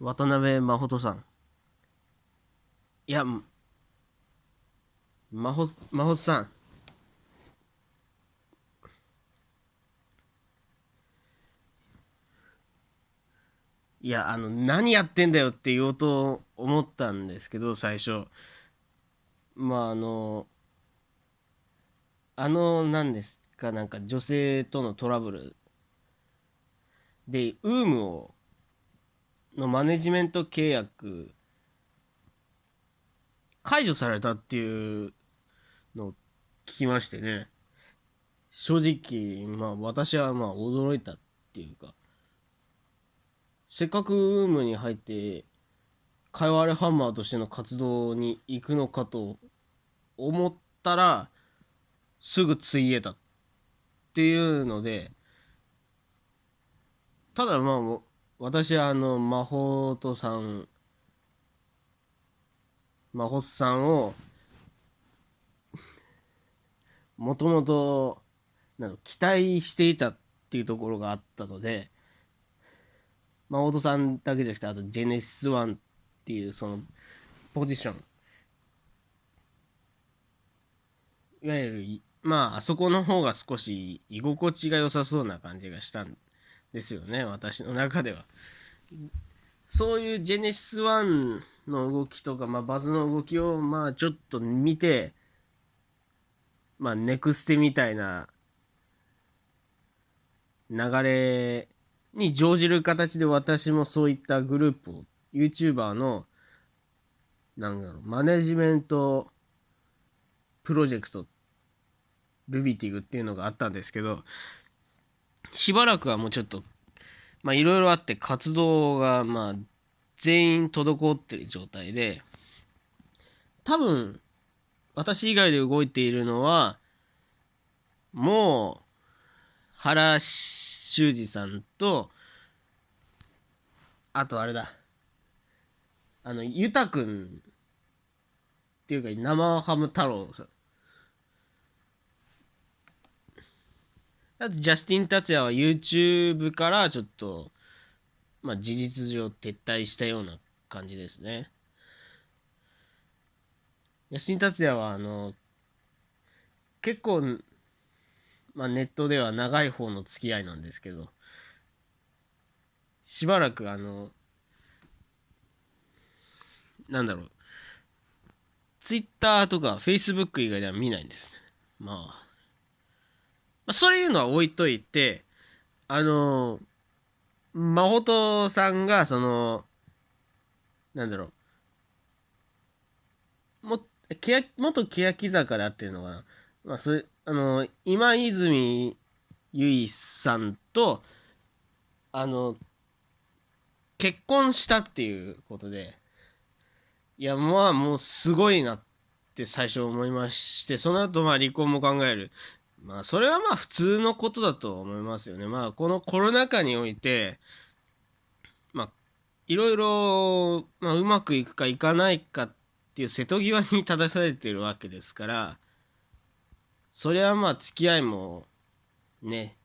渡辺真帆さん。いや、真帆、真帆さん。いや、あの、何やってんだよって言おうと思ったんですけど、最初。まあ、あの、あの、何ですか、なんか女性とのトラブルで、ウームを、のマネジメント契約、解除されたっていうのを聞きましてね。正直、まあ私はまあ驚いたっていうか、せっかくウームに入って、かいわれハンマーとしての活動に行くのかと思ったら、すぐついえたっていうので、ただまあ、私はあの、魔法とさん、魔法さんを、もともと、期待していたっていうところがあったので、魔法さんだけじゃなくて、あとジェネシス1っていうその、ポジション。いわゆる、まあ、あそこの方が少し居心地が良さそうな感じがしたんでですよね、私の中では。そういうジェネシス1の動きとか、まあ、バズの動きを、まあ、ちょっと見て、まあ、ネクステみたいな流れに乗じる形で私もそういったグループを、YouTuber の、なんだろう、マネジメントプロジェクトルビティグっていうのがあったんですけど、しばらくはもうちょっと、まあいろいろあって活動がまあ全員滞ってる状態で、多分、私以外で動いているのは、もう、原修二さんと、あとあれだ、あの、ゆたくんっていうか、生ハム太郎さん。あと、ジャスティン・達也は YouTube からちょっと、まあ、事実上撤退したような感じですね。ジャスティン・達也は、あの、結構、まあ、ネットでは長い方の付き合いなんですけど、しばらく、あの、なんだろう、Twitter とか Facebook 以外では見ないんです。まあ、まあ、そういうのは置いといて、あの、真帆さんが、その、なんだろう、も、けや、元欅坂だっていうのかな。まあ、それ、あの、今泉結衣さんと、あの、結婚したっていうことで、いや、まあ、もうすごいなって最初思いまして、その後、まあ、離婚も考える。まあ、それはまあ普通のことだと思いますよね。まあ、このコロナ禍において、まあ、いろいろ、まあ、うまくいくかいかないかっていう瀬戸際に立たされてるわけですから、それはまあ付き合いも、ね、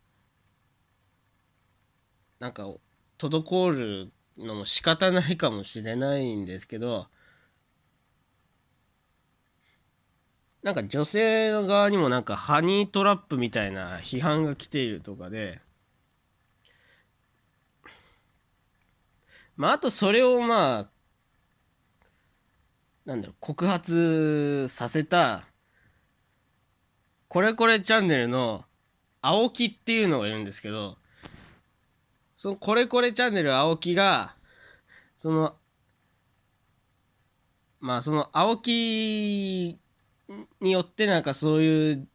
なんか、滞るのも仕方ないかもしれないんですけど、なんか女性の側にもなんかハニートラップみたいな批判が来ているとかで、まあ、あとそれをまあ、なんだろう、告発させた、これこれチャンネルの青木っていうのがいるんですけど、そのこれこれチャンネル青木が、その、まあその青木によってなんかそういう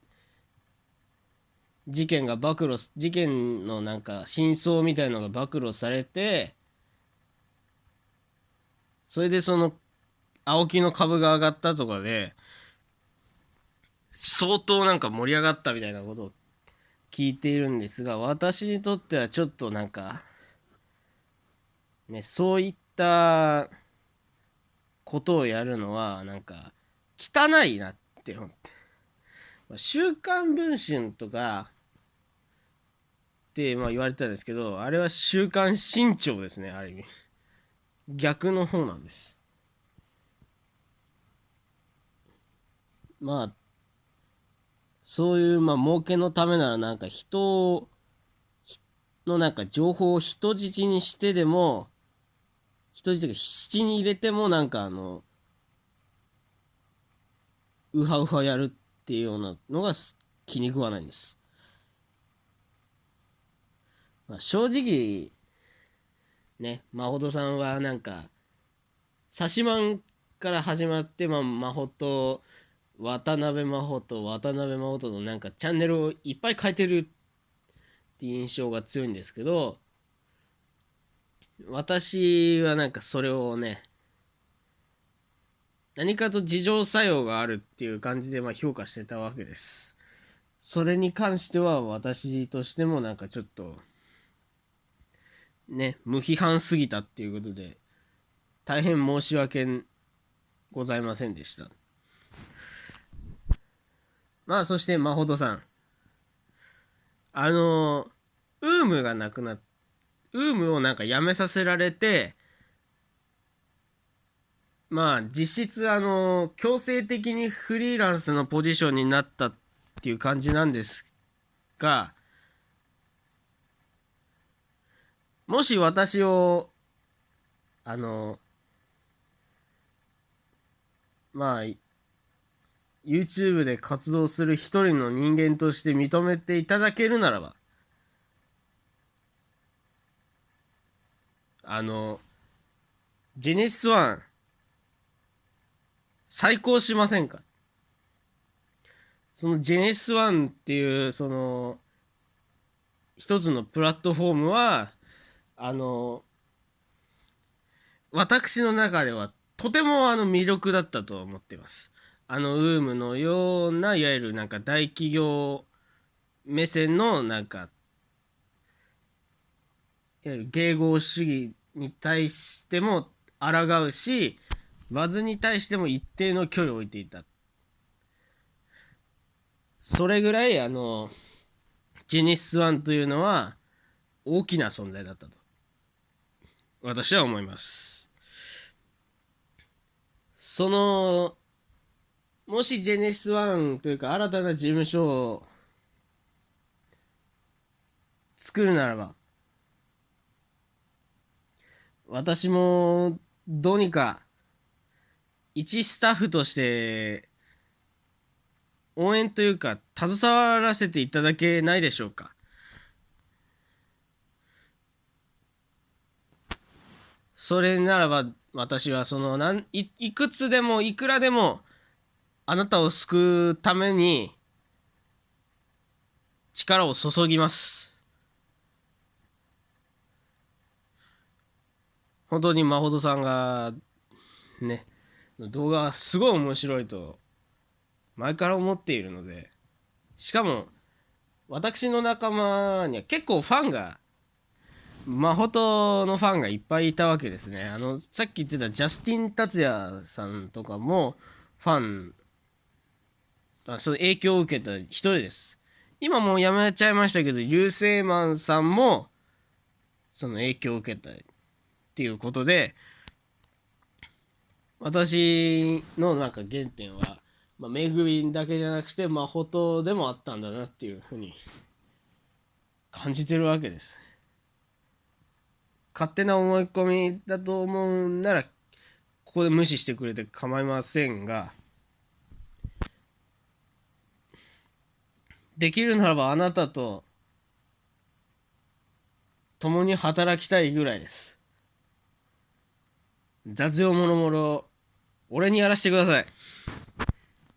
事件が暴露事件のなんか真相みたいのが暴露されてそれでその青木の株が上がったとかで相当なんか盛り上がったみたいなことを聞いているんですが私にとってはちょっとなんかねそういったことをやるのはなんか汚いなって思って。週刊文春とかってまあ言われたんですけど、あれは週刊新潮ですね、ある意味。逆の方なんですまあそういうまあ儲けのためならなんか人をのなんか情報を人質にしてでも人質が七に入れてもなんかあのウハウハやるっていうようなのが気に食わないんです。まあ、正直ね真帆さんはなんかサシマンから始まって、まあ、真帆と渡辺真帆と渡辺真帆とのなんかチャンネルをいっぱい変えてるって印象が強いんですけど私はなんかそれをね何かと自浄作用があるっていう感じでまあ評価してたわけです。それに関しては私としてもなんかちょっとね無批判すぎたっていうことで大変申し訳ございませんでした。まあそしてまほどさんあのウームがなくなっウームをなんかやめさせられてまあ実質あの強制的にフリーランスのポジションになったっていう感じなんですがもし私をあのまあ YouTube で活動する一人の人間として認めていただけるならばあのジェネシス1再興しませんか？そのジェネシス1っていうその一つのプラットフォームはあの私の中ではとてもあの魅力だったと思っています。あのウームのようないわゆるなんか大企業目線のなんかいわゆる迎合主義に対しても抗うしバズに対しても一定の距離を置いていた。それぐらいあのジェニスワンというのは大きな存在だったと。私は思います。そのもしジェネシスワンというか新たな事務所を作るならば私もどうにか一スタッフとして応援というか携わらせていただけないでしょうか？それならば私はそのなんいくつでもいくらでもあなたを救うために力を注ぎます。本当にまほどさんがね動画はすごい面白いと前から思っているので。しかも私の仲間には結構ファンがマホトのファンがいっぱいいたわけですね。あのさっき言ってたジャスティン・達也さんとかもファンあその影響を受けた一人です。今もうやめちゃいましたけど流星マンさんもその影響を受けたっていうことで私のなんか原点は、まあ、めぐみだけじゃなくてまほとでもあったんだなっていうふうに感じてるわけです。勝手な思い込みだと思うならここで無視してくれて構いませんができるならばあなたと共に働きたいぐらいです。雑用もろもろ俺にやらせてください。